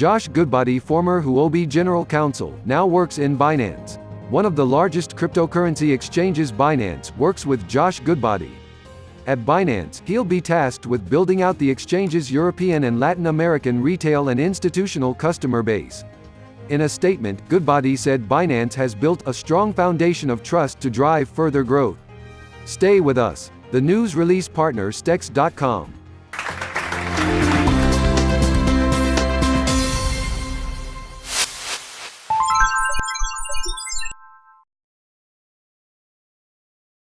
Josh Goodbody former Huobi General Counsel, now works in Binance. One of the largest cryptocurrency exchanges Binance works with Josh Goodbody. At Binance, he'll be tasked with building out the exchange's European and Latin American retail and institutional customer base. In a statement, Goodbody said Binance has built a strong foundation of trust to drive further growth. Stay with us. The news release partner Stex.com